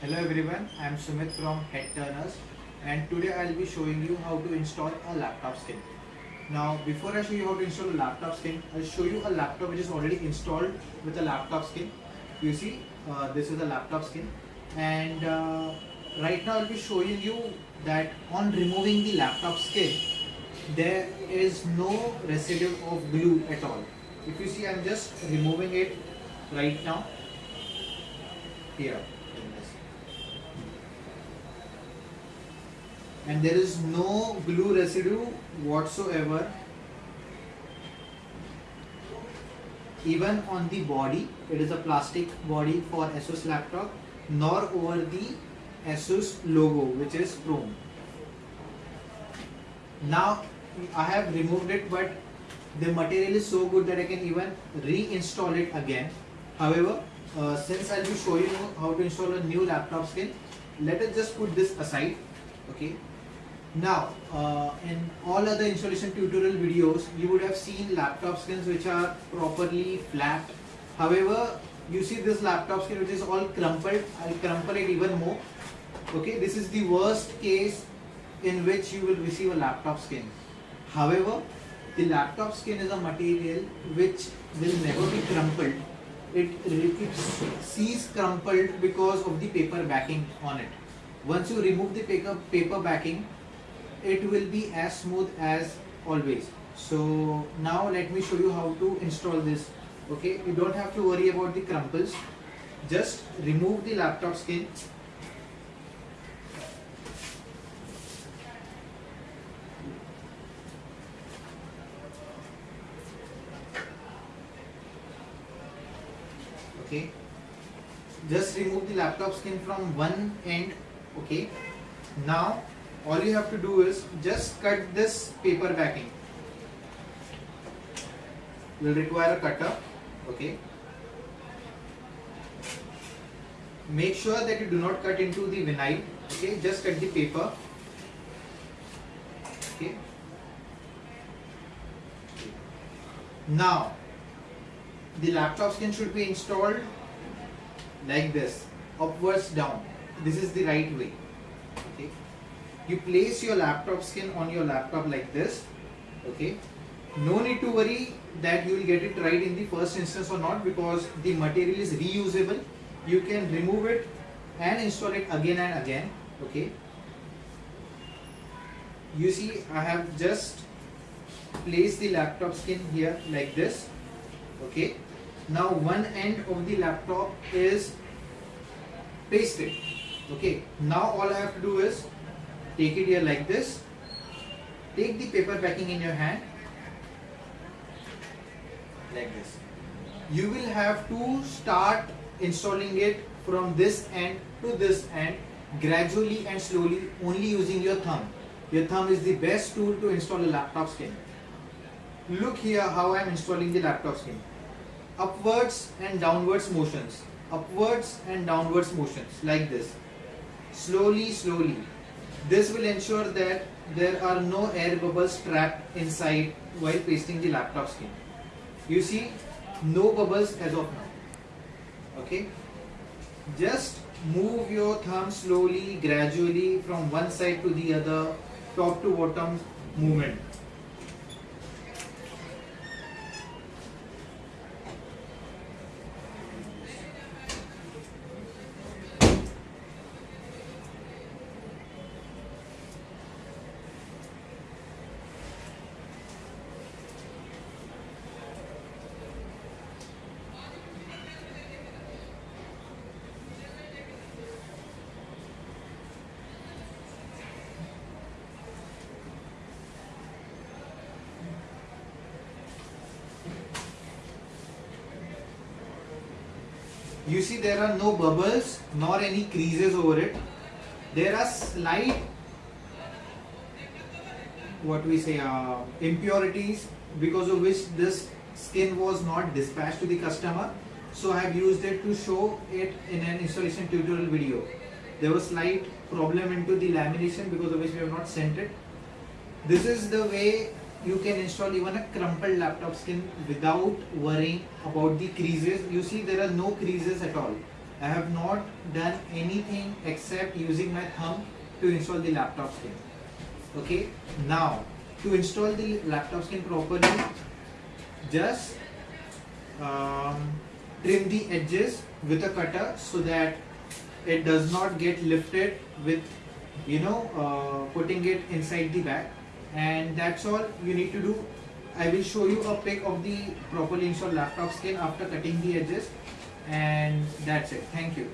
Hello everyone, I am Sumit from Head Turners and today I will be showing you how to install a laptop skin. Now before I show you how to install a laptop skin, I'll show you a laptop which is already installed with a laptop skin. You see, uh, this is a laptop skin and uh, right now I'll be showing you that on removing the laptop skin, there is no residue of glue at all. If you see, I'm just removing it right now here and there is no glue residue whatsoever even on the body. It is a plastic body for Asus laptop nor over the Asus logo which is chrome. Now I have removed it but the material is so good that I can even reinstall it again. However uh, since I'll be showing you how to install a new laptop skin let us just put this aside okay now uh, in all other installation tutorial videos you would have seen laptop skins which are properly flat. However you see this laptop skin which is all crumpled I'll crumple it even more. Okay this is the worst case in which you will receive a laptop skin. However the laptop skin is a material which will never be crumpled. It, it sees crumpled because of the paper backing on it. Once you remove the paper, paper backing it will be as smooth as always. So now let me show you how to install this okay? You don't have to worry about the crumples just remove the laptop skin. Okay? Just remove the laptop skin from one end okay? Now all you have to do is just cut this paper backing. Will require a cutter okay? Make sure that you do not cut into the vinyl okay? Just cut the paper okay? Now the laptop skin should be installed like this upwards down. This is the right way okay you place your laptop skin on your laptop like this okay? No need to worry that you will get it right in the first instance or not because the material is reusable. You can remove it and install it again and again okay? You see I have just placed the laptop skin here like this okay? Now one end of the laptop is pasted okay? Now all I have to do is take it here like this. Take the paper backing in your hand. Like this. You will have to start installing it from this end to this end gradually and slowly only using your thumb. Your thumb is the best tool to install a laptop skin. Look here how I am installing the laptop skin. Upwards and downwards motions. Upwards and downwards motions like this. Slowly slowly this will ensure that there are no air bubbles trapped inside while pasting the laptop skin. You see, no bubbles as of now. Okay. Just move your thumb slowly, gradually from one side to the other, top to bottom movement. You see there are no bubbles nor any creases over it. There are slight what we say uh, impurities because of which this skin was not dispatched to the customer. So I have used it to show it in an installation tutorial video. There was slight problem into the lamination because of which we have not sent it. This is the way you can install even a crumpled laptop skin without worrying about the creases. You see there are no creases at all. I have not done anything except using my thumb to install the laptop skin. Okay? Now to install the laptop skin properly just um, trim the edges with a cutter so that it does not get lifted with you know uh, putting it inside the bag and that's all you need to do. I will show you a pic of the properly installed laptop skin after cutting the edges. And that's it. Thank you